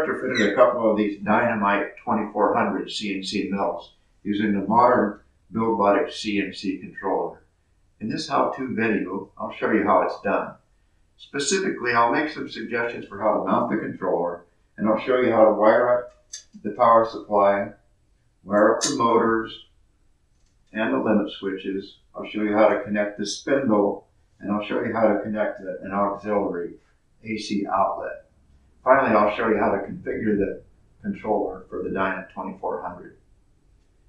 retrofitted a couple of these Dynamite 2400 CNC mills using the modern BuildBotics CNC controller. In this how-to video, I'll show you how it's done. Specifically, I'll make some suggestions for how to mount the controller, and I'll show you how to wire up the power supply, wire up the motors, and the limit switches. I'll show you how to connect the spindle, and I'll show you how to connect an auxiliary AC outlet. Finally, I'll show you how to configure the controller for the Dyna 2400.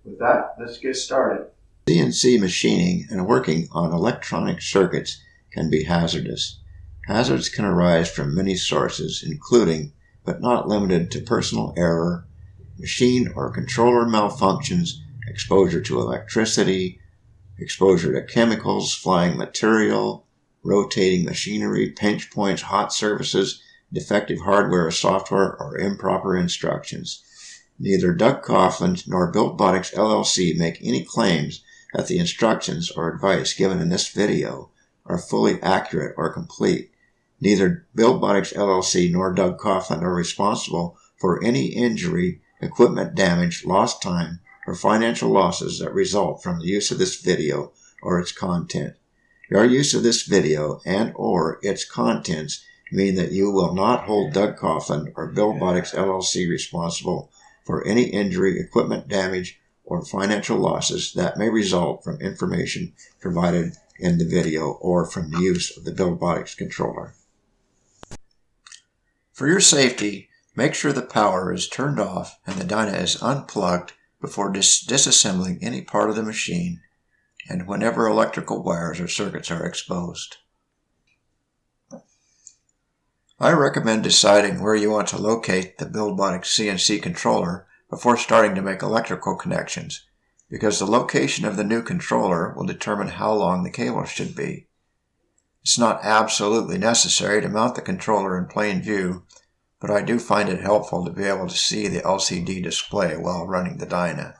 With that, let's get started. CNC machining and working on electronic circuits can be hazardous. Hazards can arise from many sources, including, but not limited to personal error, machine or controller malfunctions, exposure to electricity, exposure to chemicals, flying material, rotating machinery, pinch points, hot surfaces, defective hardware or software, or improper instructions. Neither Doug Coughlin nor BuildBotics LLC make any claims that the instructions or advice given in this video are fully accurate or complete. Neither BuildBotics LLC nor Doug Coughlin are responsible for any injury, equipment damage, lost time, or financial losses that result from the use of this video or its content. Your use of this video and or its contents mean that you will not hold Doug Coughlin or Bill BuildBotics LLC responsible for any injury, equipment damage, or financial losses that may result from information provided in the video or from the use of the Bill BuildBotics controller. For your safety, make sure the power is turned off and the dyna is unplugged before dis disassembling any part of the machine and whenever electrical wires or circuits are exposed. I recommend deciding where you want to locate the BuildBotics CNC controller before starting to make electrical connections, because the location of the new controller will determine how long the cable should be. It's not absolutely necessary to mount the controller in plain view, but I do find it helpful to be able to see the LCD display while running the Dyna.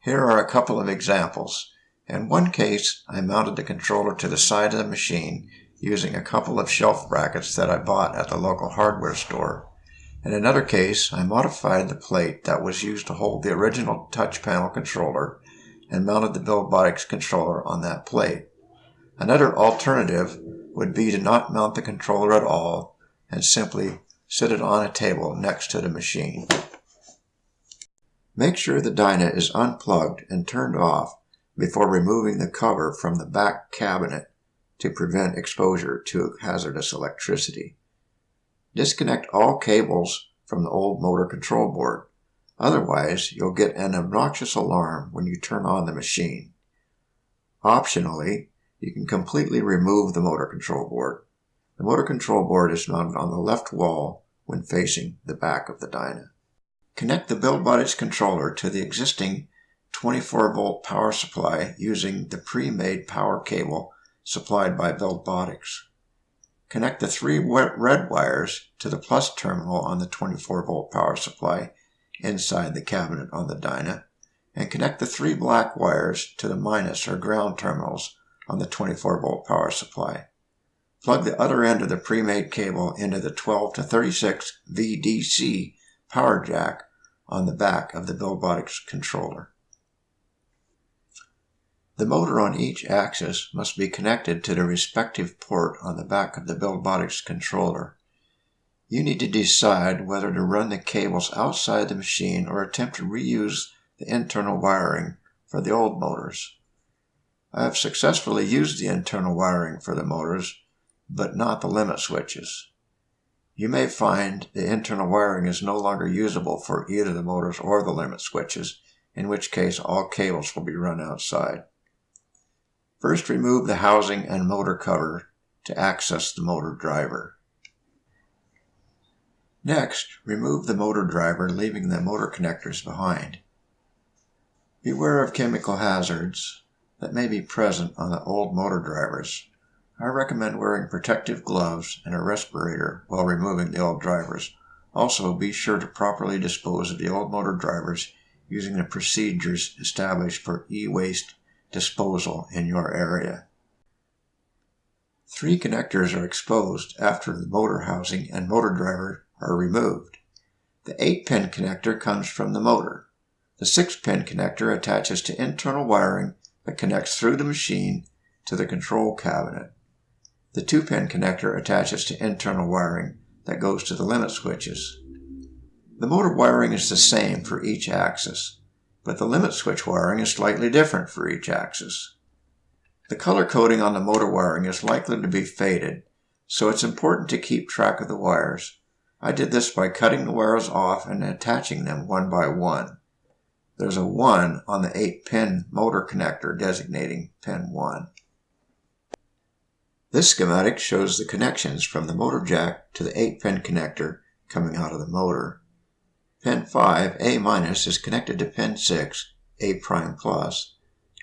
Here are a couple of examples. In one case, I mounted the controller to the side of the machine using a couple of shelf brackets that I bought at the local hardware store. In another case, I modified the plate that was used to hold the original touch panel controller and mounted the BuildBotics controller on that plate. Another alternative would be to not mount the controller at all and simply sit it on a table next to the machine. Make sure the Dyna is unplugged and turned off before removing the cover from the back cabinet to prevent exposure to hazardous electricity. Disconnect all cables from the old motor control board. Otherwise, you'll get an obnoxious alarm when you turn on the machine. Optionally, you can completely remove the motor control board. The motor control board is mounted on the left wall when facing the back of the Dyna. Connect the BuildBotics controller to the existing 24 volt power supply using the pre-made power cable supplied by BuildBotics. Connect the three red wires to the plus terminal on the 24 volt power supply inside the cabinet on the Dyna, and connect the three black wires to the minus or ground terminals on the 24 volt power supply. Plug the other end of the pre-made cable into the 12 to 36 VDC power jack on the back of the BuildBotics controller. The motor on each axis must be connected to the respective port on the back of the BuildBotics controller. You need to decide whether to run the cables outside the machine or attempt to reuse the internal wiring for the old motors. I have successfully used the internal wiring for the motors, but not the limit switches. You may find the internal wiring is no longer usable for either the motors or the limit switches, in which case all cables will be run outside. First remove the housing and motor cover to access the motor driver. Next, remove the motor driver, leaving the motor connectors behind. Beware of chemical hazards that may be present on the old motor drivers. I recommend wearing protective gloves and a respirator while removing the old drivers. Also, be sure to properly dispose of the old motor drivers using the procedures established for e-waste disposal in your area. Three connectors are exposed after the motor housing and motor driver are removed. The 8 pin connector comes from the motor. The 6 pin connector attaches to internal wiring that connects through the machine to the control cabinet. The 2 pin connector attaches to internal wiring that goes to the limit switches. The motor wiring is the same for each axis, but the limit switch wiring is slightly different for each axis. The color coding on the motor wiring is likely to be faded, so it's important to keep track of the wires. I did this by cutting the wires off and attaching them one by one. There's a 1 on the 8 pin motor connector designating pin 1. This schematic shows the connections from the motor jack to the 8-pin connector coming out of the motor. Pin 5, A minus, is connected to pin 6, A prime plus,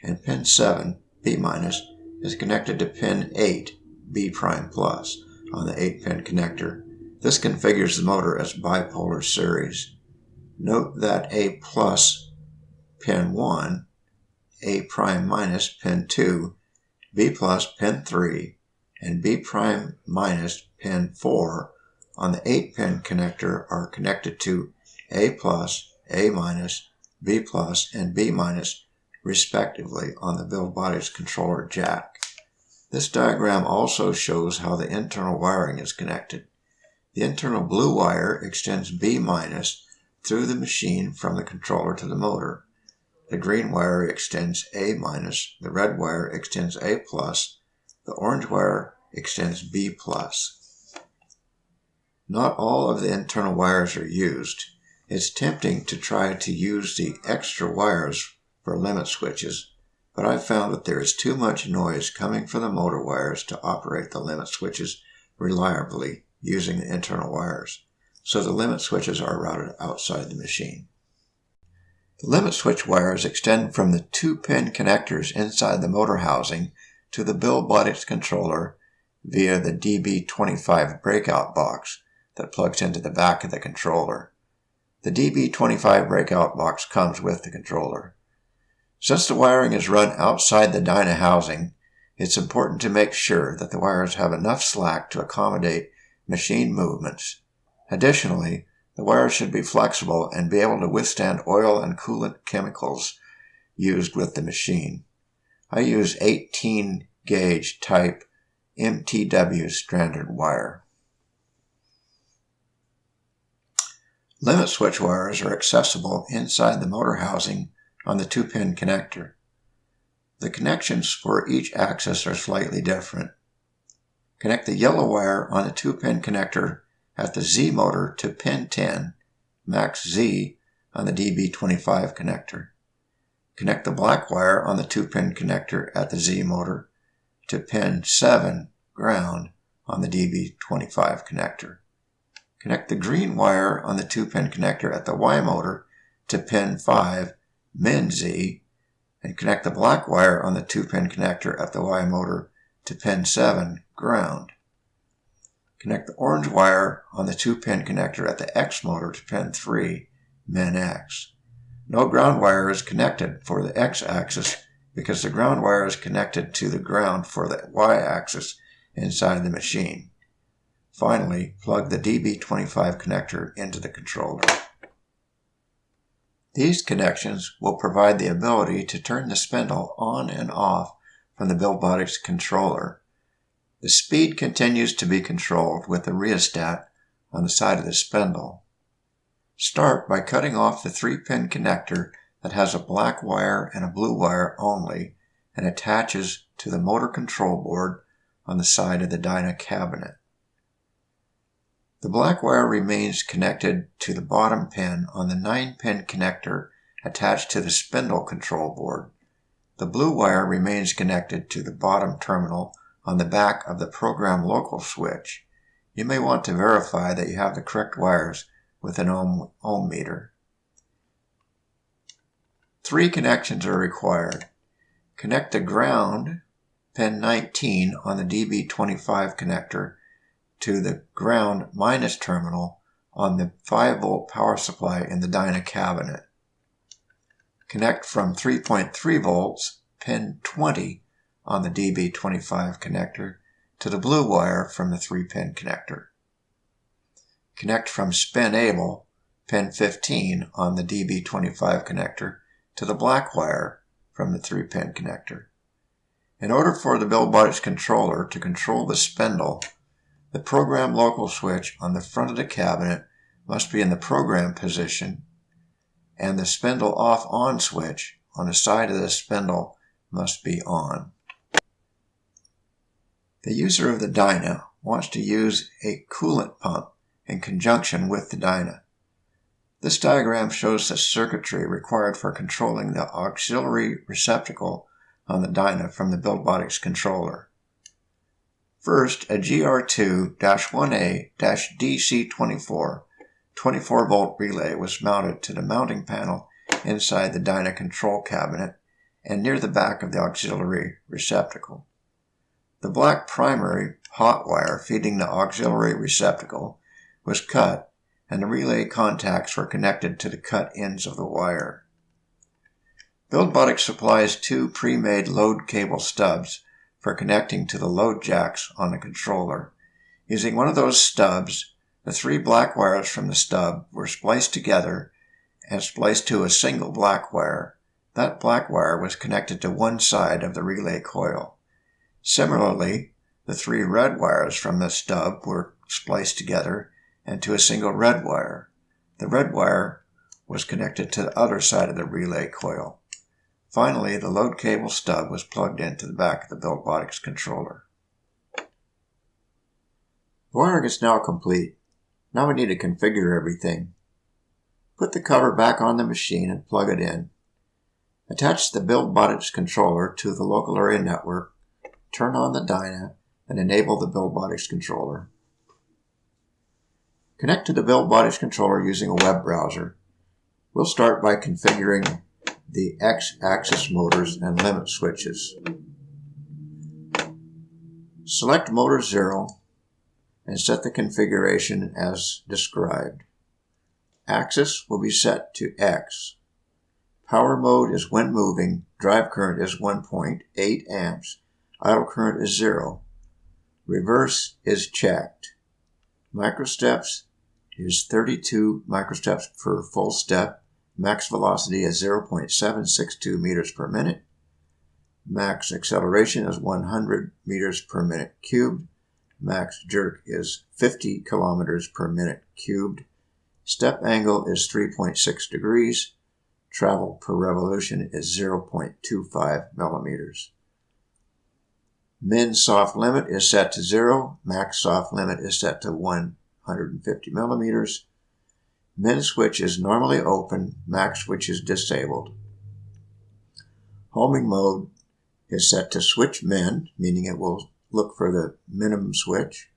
and pin 7, B minus, is connected to pin 8, B prime plus, on the 8-pin connector. This configures the motor as bipolar series. Note that A plus pin 1, A prime minus pin 2, B plus pin 3, and B prime minus pin 4 on the 8 pin connector are connected to A plus, A minus, B plus, and B minus respectively on the Buildbotics controller jack. This diagram also shows how the internal wiring is connected. The internal blue wire extends B minus through the machine from the controller to the motor. The green wire extends A minus, the red wire extends A plus, the orange wire extends B+. Not all of the internal wires are used. It's tempting to try to use the extra wires for limit switches, but I've found that there is too much noise coming from the motor wires to operate the limit switches reliably using the internal wires, so the limit switches are routed outside the machine. The limit switch wires extend from the two pin connectors inside the motor housing to the Buildbotics controller via the DB25 breakout box that plugs into the back of the controller. The DB25 breakout box comes with the controller. Since the wiring is run outside the Dyna housing, it's important to make sure that the wires have enough slack to accommodate machine movements. Additionally, the wires should be flexible and be able to withstand oil and coolant chemicals used with the machine. I use 18 gauge type MTW stranded wire. Limit switch wires are accessible inside the motor housing on the 2-pin connector. The connections for each axis are slightly different. Connect the yellow wire on the 2-pin connector at the Z motor to pin 10, max Z on the DB25 connector. Connect the black wire on the 2-pin connector at the Z motor to pin 7 ground on the DB25 connector. Connect the green wire on the 2-pin connector at the Y motor to pin 5 min Z and connect the black wire on the 2-pin connector at the Y motor to pin 7 ground. Connect the orange wire on the 2-pin connector at the X motor to pin 3 min X. No ground wire is connected for the X axis because the ground wire is connected to the ground for the y-axis inside the machine. Finally, plug the DB25 connector into the controller. These connections will provide the ability to turn the spindle on and off from the Buildbotics controller. The speed continues to be controlled with the rheostat on the side of the spindle. Start by cutting off the 3-pin connector that has a black wire and a blue wire only and attaches to the motor control board on the side of the Dyna cabinet. The black wire remains connected to the bottom pin on the 9-pin connector attached to the spindle control board. The blue wire remains connected to the bottom terminal on the back of the program local switch. You may want to verify that you have the correct wires with an ohm, ohm meter. Three connections are required. Connect the ground, pin 19 on the DB25 connector to the ground minus terminal on the 5 volt power supply in the Dyna cabinet. Connect from 3.3 volts, pin 20 on the DB25 connector to the blue wire from the 3-pin connector. Connect from spin able, pin 15 on the DB25 connector, to the black wire from the 3-pin connector. In order for the Buildbotics controller to control the spindle, the program local switch on the front of the cabinet must be in the program position and the spindle off on switch on the side of the spindle must be on. The user of the Dyna wants to use a coolant pump in conjunction with the Dyna. This diagram shows the circuitry required for controlling the auxiliary receptacle on the Dyna from the Buildbotics controller. First, a GR2-1A-DC24 24 volt relay was mounted to the mounting panel inside the Dyna control cabinet and near the back of the auxiliary receptacle. The black primary hot wire feeding the auxiliary receptacle was cut and the relay contacts were connected to the cut ends of the wire. Buildbotics supplies two pre-made load cable stubs for connecting to the load jacks on the controller. Using one of those stubs, the three black wires from the stub were spliced together and spliced to a single black wire. That black wire was connected to one side of the relay coil. Similarly, the three red wires from the stub were spliced together and to a single red wire. The red wire was connected to the other side of the relay coil. Finally, the load cable stub was plugged into the back of the Buildbotics controller. The wiring is now complete. Now we need to configure everything. Put the cover back on the machine and plug it in. Attach the Buildbotics controller to the local area network turn on the Dyna, and enable the Buildbotics controller. Connect to the Buildbotics controller using a web browser. We'll start by configuring the X-axis motors and limit switches. Select motor 0 and set the configuration as described. Axis will be set to X. Power mode is when moving, drive current is 1.8 amps, idle current is zero. Reverse is checked. Microsteps is 32 microsteps per full step. Max velocity is 0.762 meters per minute. Max acceleration is 100 meters per minute cubed. Max jerk is 50 kilometers per minute cubed. Step angle is 3.6 degrees. Travel per revolution is 0.25 millimeters. Min soft limit is set to zero. Max soft limit is set to 150 millimeters. Min switch is normally open. Max switch is disabled. Homing mode is set to switch min, meaning it will look for the minimum switch.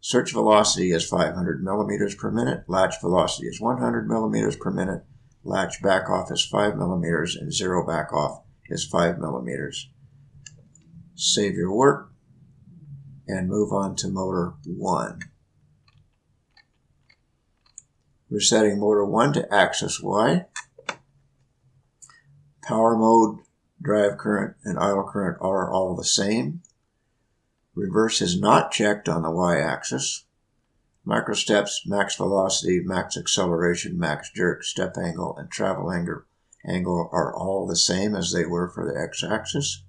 Search velocity is 500 millimeters per minute. Latch velocity is 100 millimeters per minute. Latch back off is 5 millimeters and zero back off is 5 millimeters save your work, and move on to motor 1. We're setting motor 1 to axis Y. Power mode, drive current, and idle current are all the same. Reverse is not checked on the y-axis. Microsteps, max velocity, max acceleration, max jerk, step angle, and travel angle are all the same as they were for the x-axis.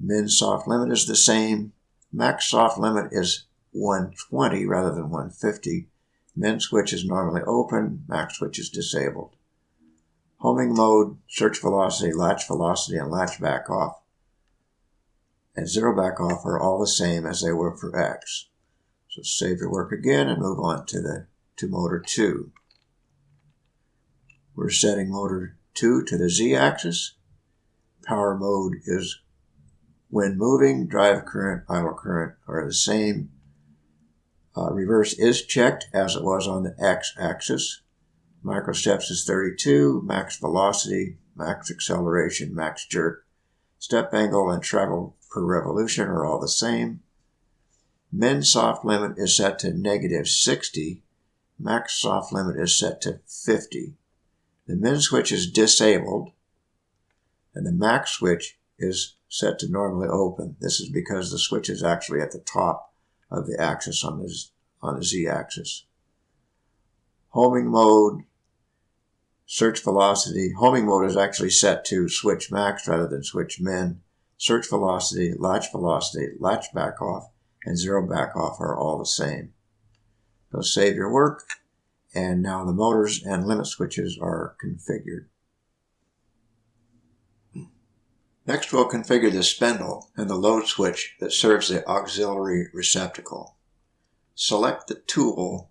Min soft limit is the same. Max soft limit is 120 rather than 150. Min switch is normally open. Max switch is disabled. Homing mode, search velocity, latch velocity, and latch back off and zero back off are all the same as they were for X. So save your work again and move on to the to motor 2. We're setting motor 2 to the Z axis. Power mode is when moving, drive current, idle current are the same. Uh, reverse is checked as it was on the x-axis. Microsteps is 32, max velocity, max acceleration, max jerk. Step angle and travel per revolution are all the same. Min soft limit is set to negative 60. Max soft limit is set to 50. The min switch is disabled and the max switch is set to normally open. This is because the switch is actually at the top of the axis on the, on the z-axis. Homing mode, search velocity. Homing mode is actually set to switch max rather than switch min. Search velocity, latch velocity, latch back off, and zero back off are all the same. So save your work, and now the motors and limit switches are configured. Next we'll configure the spindle and the load switch that serves the auxiliary receptacle. Select the tool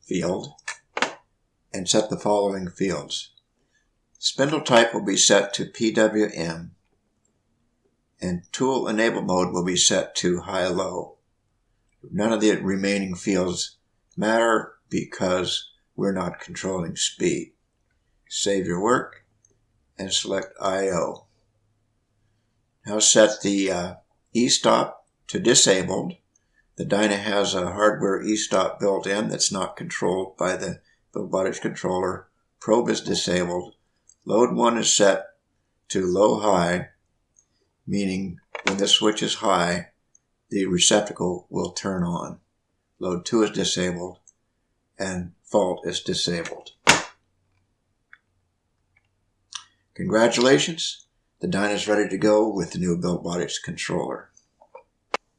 field and set the following fields. Spindle type will be set to PWM and tool enable mode will be set to high-low. None of the remaining fields matter because we're not controlling speed. Save your work and select I.O. Now set the uh, e-stop to disabled. The Dyna has a hardware e-stop built in that's not controlled by the Buildbotics controller. Probe is disabled. Load 1 is set to low-high, meaning when the switch is high, the receptacle will turn on. Load 2 is disabled, and fault is disabled. Congratulations! The Dyna is ready to go with the new Buildbotics controller.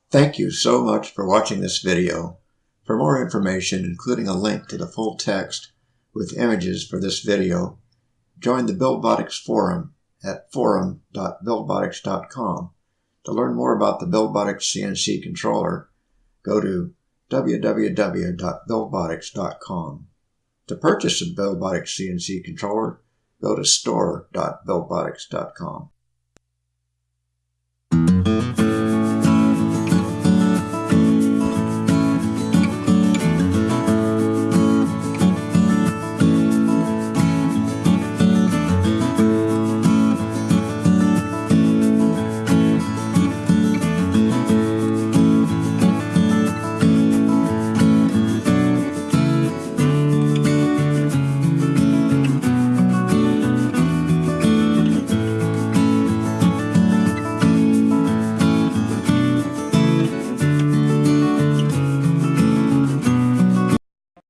Thank you so much for watching this video. For more information, including a link to the full text with images for this video, join the Buildbotics forum at forum.buildbotics.com. To learn more about the Buildbotics CNC controller, go to www.buildbotics.com. To purchase a Buildbotics CNC controller, go to store.buildbotics.com.